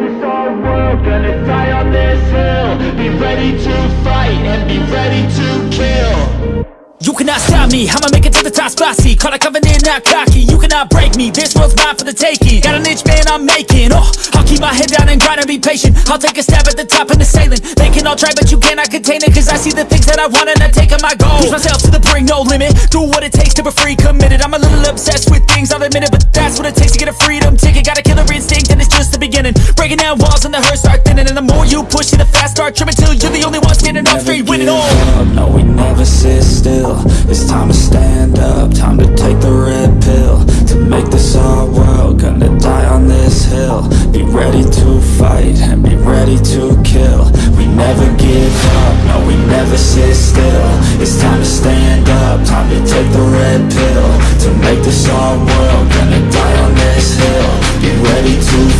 this our world, gonna die on this hill. Be ready to fight and be ready to kill. You cannot stop me, I'ma make it to the top spicy Call a covenant, not cocky, you cannot break me This world's mine for the taking, got an itch, man, I'm making. Oh, I'll keep my head down and grind and be patient. I'll take a stab at the top and the sailing. They can all try, but you cannot contain it Cause I see the things that I want and I take on my goal. Push myself to the brink, no limit. Do what it takes to be free, committed. I'm a little obsessed with things, I'll admit it But that's what it takes to get a freedom ticket. Got a killer instinct and it's just the beginning Breaking down walls and the hurt start thinning. And the more you push it, the fast start trimming Till you're the only one standing up straight, winning all. No we never sit still. It's time to stand up, time to take the red pill. To make this our world, gonna die on this hill. Be ready to fight and be ready to kill. We never give up, no we never sit still. It's time to stand up, time to take the red pill. To make this our world, gonna die on this hill. Be ready to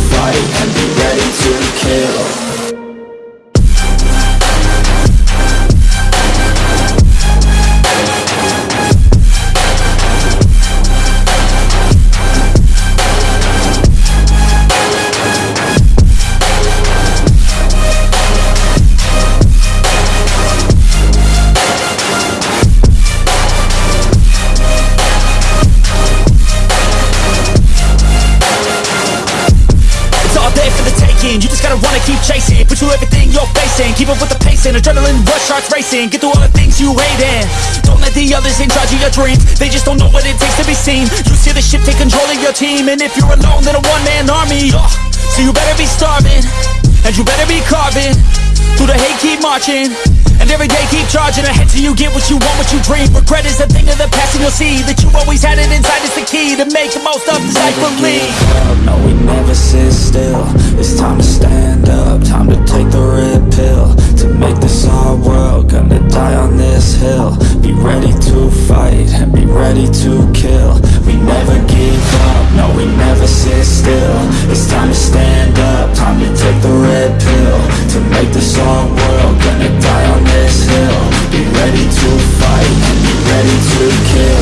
gotta wanna keep chasing. Put you everything you're facing. Keep up with the pacing. Adrenaline rush starts racing. Get through all the things you hate and Don't let the others in charge of your dreams. They just don't know what it takes to be seen. You see the ship take control of your team. And if you're alone then a one-man army. Oh, So you better be starving. And you better be carving. Through the hate keep marching every day, keep charging ahead till you get what you want, what you dream. Regret is a thing of the past and you'll see That you always had it inside, it's the key To make the most of this life, believe No, we never sit still. It's time to stand up, time to take the red pill. To make this our world, gonna die on this hill. Be ready to fight, and be ready to kill. We never give up, no, we never sit still. It's time to stand up, time to take the red pill. To make this our world, gonna die on this still Be ready to fight, be ready to kill.